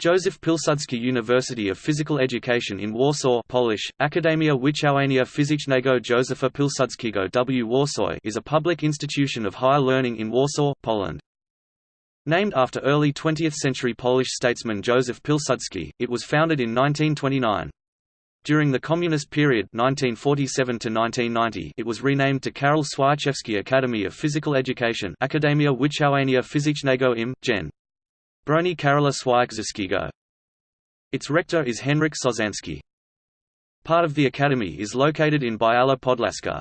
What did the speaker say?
Józef Pilsudski University of Physical Education in Warsaw Polish, Akademia Wychowania Fizycznego Józefa Pilsudskiego w Warsaw is a public institution of higher learning in Warsaw, Poland. Named after early 20th-century Polish statesman Józef Pilsudski, it was founded in 1929. During the Communist period 1947 to -1990, it was renamed to Karol Swierczewski Academy of Physical Education Akademia Wychowania Fizycznego im. Gen. Broni Karola Swierczewskiego. Its rector is Henryk Sozanski. Part of the academy is located in Biała Podlaska.